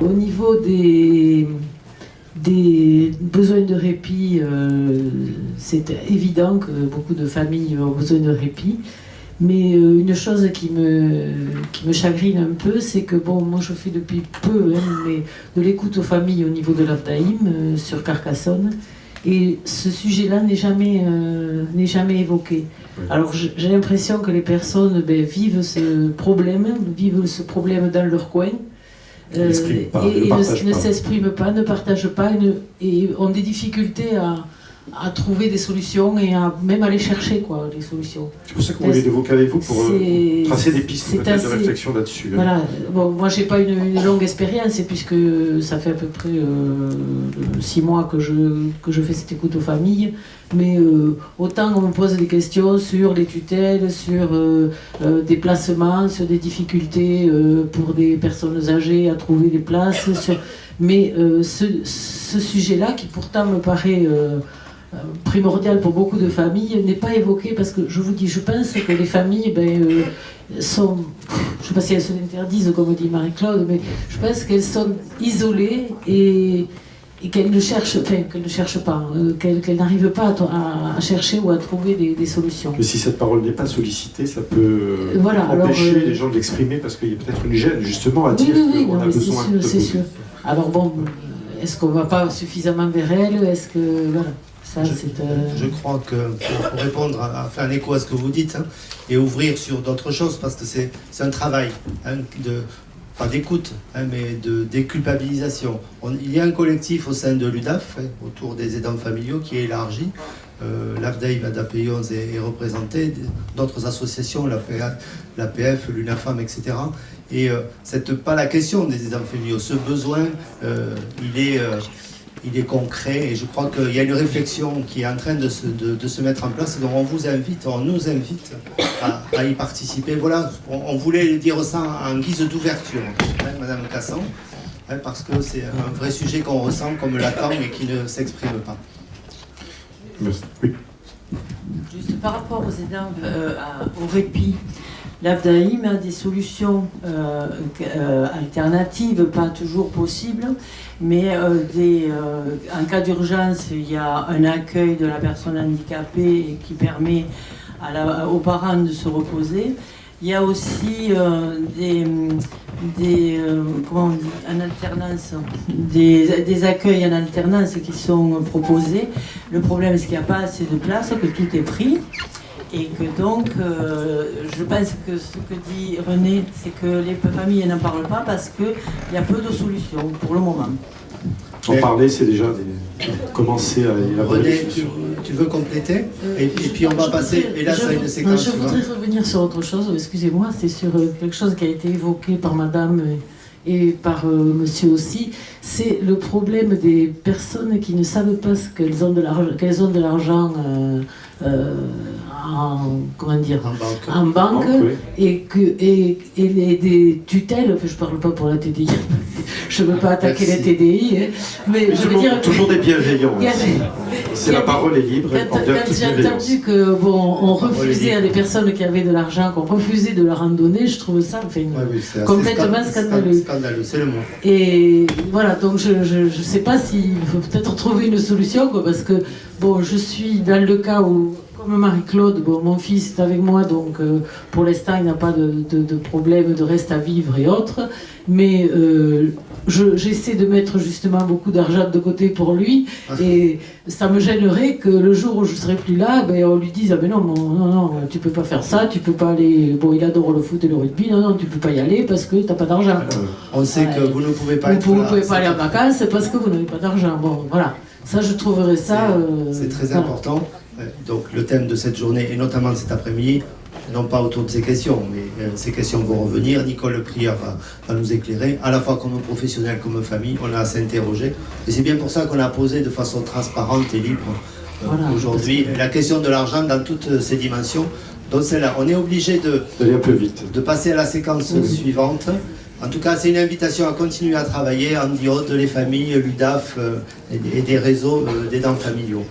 Au niveau des, des besoins de répit, euh, c'est évident que beaucoup de familles ont besoin de répit. Mais euh, une chose qui me, qui me chagrine un peu, c'est que bon, moi je fais depuis peu hein, mais de l'écoute aux familles au niveau de l'Afdaïm euh, sur Carcassonne. Et ce sujet-là n'est jamais, n'est jamais évoqué. Alors j'ai l'impression que les personnes ben, vivent ce problème, vivent ce problème dans leur coin. Euh, et, ne, s'expriment pas, ne partagent pas et, ont des difficultés à, à, trouver des solutions et à même aller chercher quoi, les solutions. C'est pour ça qu'on voulait évoquer avec vous pour euh, tracer des pistes de réflexion là-dessus. Hein. Voilà. Bon, moi, j'ai pas une, longue expérience puisque ça fait à peu près euh, six mois que je, que je fais cette écoute aux familles. Mais autant on me pose des questions sur les tutelles, sur des placements, sur des difficultés pour des personnes âgées à trouver des places. Mais ce, sujet-là, qui pourtant me paraît primordial pour beaucoup de familles n'est pas évoqué parce que je vous dis, je pense que les familles ben, euh, sont, je ne sais pas si elles se l'interdisent comme dit Marie-Claude, mais je pense qu'elles sont isolées et, et qu'elles ne cherchent, enfin qu'elles ne cherchent pas, euh, qu'elles n'arrivent pas à, chercher ou à trouver des, solutions. Mais si cette parole n'est pas sollicitée, ça peut voilà, empêcher les gens de l'exprimer parce qu'il y a peut-être une gêne justement à dire qu'on a besoin. C'est sûr. Alors bon, est-ce qu'on ne va pas suffisamment vers elles Est-ce que voilà je, crois que pour, répondre, à, faire un écho à ce que vous dites, hein, et ouvrir sur d'autres choses, parce que c'est un travail hein, de, pas d'écoute, hein, mais de déculpabilisation. il y a un collectif au sein de l'UDAF, autour des aidants familiaux, qui est élargi. Euh, L'AFDAI, l'ADAP11 est, est représenté, d'autres associations, l'APF, l'UNAFAM, etc. Et euh, c'est pas la question des aidants familiaux. Ce besoin, euh, il est... Il est concret et je crois qu'il y a une réflexion qui est en train de se, de, se, mettre en place. Donc on vous invite, on nous invite à, y participer. Voilà, on, voulait dire ça en guise d'ouverture, hein, Madame Cassan, hein, parce que c'est un vrai sujet qu'on ressent comme l'attend et qui ne s'exprime pas. Oui. Juste par rapport aux aidants, euh, au répit, L'AFDAIM a des solutions euh, euh, alternatives, pas toujours possibles, mais euh, en cas d'urgence, il y a un accueil de la personne handicapée qui permet aux parents de se reposer. Il y a aussi des, des, des, accueils en alternance qui sont proposés. Le problème, c'est qu'il n'y a pas assez de place, que tout est pris. Et que donc, euh, je pense que ce que dit René, c'est que les familles n'en parlent pas parce qu'il y a peu de solutions pour le moment. En parler, c'est déjà commencer à élaborer. René, tu, veux compléter et, puis on va passer, et là, ça une séquence. Je voudrais revenir sur autre chose, excusez-moi, c'est sur euh, quelque chose qui a été évoqué par madame et par euh, monsieur aussi, c'est le problème des personnes qui ne savent pas qu'elles ont de l'argent en, comment dire, en banque, et, que, et, et les, des tutelles, enfin, je ne parle pas pour la TDI, je ne veux pas attaquer la TDI, hein, mais, je veux dire... Toujours des bienveillants. C'est la parole est libre. Quand, j'ai entendu que bon, on refusait à des personnes qui avaient de l'argent, qu'on refusait de leur en donner, je trouve ça enfin, complètement scandaleux. Scandaleux, c'est le mot. Et voilà, donc je ne sais pas s'il faut peut-être trouver une solution, quoi, parce que bon, je suis dans le cas où comme Marie-Claude, bon, mon fils est avec moi, donc euh, pour l'instant il n'a pas de, problème de reste à vivre et autres, mais euh, j'essaie de mettre justement beaucoup d'argent de côté pour lui, ah. et ça me gênerait que le jour où je serai plus là, ben, on lui dise « Ah ben non, non, non, tu peux pas faire ça, tu peux pas aller... Bon, il adore le foot et le rugby, non, non, tu peux pas y aller parce que tu n'as pas d'argent. Euh, on sait que vous ne pouvez pas Vous ne pouvez pas aller en vacances parce que vous n'avez pas d'argent. Bon, voilà. Ça, je trouverais ça... C'est très important. Donc le thème de cette journée, et notamment de cet après-midi, non pas autour de ces questions, mais euh, ces questions vont revenir. Nicole Prière va, nous éclairer, à la fois comme professionnel, comme famille, on a à s'interroger. Et c'est bien pour ça qu'on a posé de façon transparente et libre euh, aujourd'hui la question de l'argent dans toutes ses dimensions. Donc c'est là, on est obligé de, de passer à la séquence suivante. En tout cas, c'est une invitation à continuer à travailler en diode, les familles, l'UDAF euh, et des réseaux d'aidants familiaux.